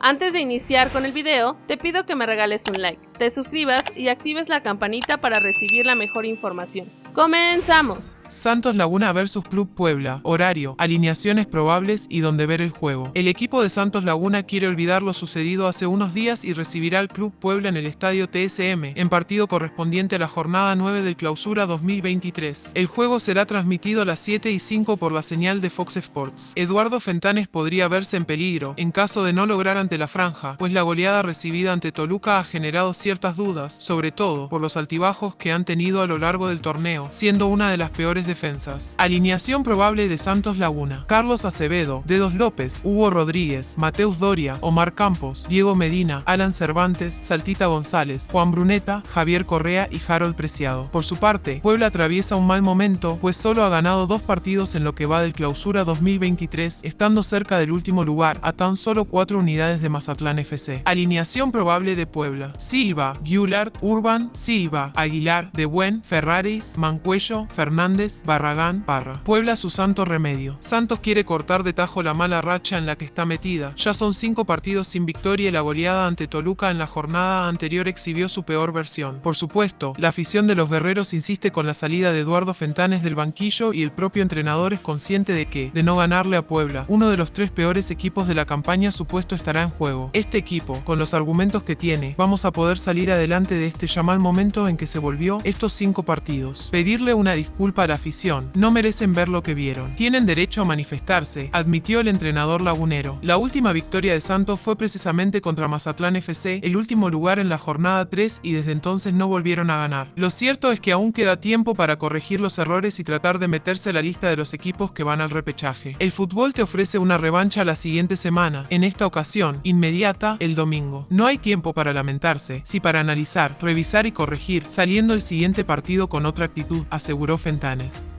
Antes de iniciar con el video, te pido que me regales un like, te suscribas y actives la campanita para recibir la mejor información. ¡Comenzamos! Santos Laguna vs Club Puebla, horario, alineaciones probables y donde ver el juego. El equipo de Santos Laguna quiere olvidar lo sucedido hace unos días y recibirá al Club Puebla en el estadio TSM, en partido correspondiente a la jornada 9 del clausura 2023. El juego será transmitido a las 7 y 5 por la señal de Fox Sports. Eduardo Fentanes podría verse en peligro, en caso de no lograr ante la franja, pues la goleada recibida ante Toluca ha generado ciertas dudas, sobre todo por los altibajos que han tenido a lo largo del torneo, siendo una de las peores defensas. Alineación probable de Santos Laguna. Carlos Acevedo, Dedos López, Hugo Rodríguez, Mateus Doria, Omar Campos, Diego Medina, Alan Cervantes, Saltita González, Juan Bruneta, Javier Correa y Harold Preciado. Por su parte, Puebla atraviesa un mal momento, pues solo ha ganado dos partidos en lo que va del clausura 2023, estando cerca del último lugar, a tan solo cuatro unidades de Mazatlán FC. Alineación probable de Puebla. Silva, Gullard, Urban, Silva, Aguilar, De Buen, Ferraris, Mancuello, Fernández, Barragán, Parra. Puebla su santo remedio. Santos quiere cortar de tajo la mala racha en la que está metida. Ya son cinco partidos sin victoria y la goleada ante Toluca en la jornada anterior exhibió su peor versión. Por supuesto, la afición de los guerreros insiste con la salida de Eduardo Fentanes del banquillo y el propio entrenador es consciente de que, de no ganarle a Puebla, uno de los tres peores equipos de la campaña supuesto estará en juego. Este equipo, con los argumentos que tiene, vamos a poder salir adelante de este ya mal momento en que se volvió estos cinco partidos. Pedirle una disculpa a la afición, no merecen ver lo que vieron. Tienen derecho a manifestarse, admitió el entrenador lagunero. La última victoria de Santos fue precisamente contra Mazatlán FC, el último lugar en la jornada 3 y desde entonces no volvieron a ganar. Lo cierto es que aún queda tiempo para corregir los errores y tratar de meterse a la lista de los equipos que van al repechaje. El fútbol te ofrece una revancha la siguiente semana, en esta ocasión, inmediata, el domingo. No hay tiempo para lamentarse, si para analizar, revisar y corregir, saliendo el siguiente partido con otra actitud, aseguró Fentanes. guys.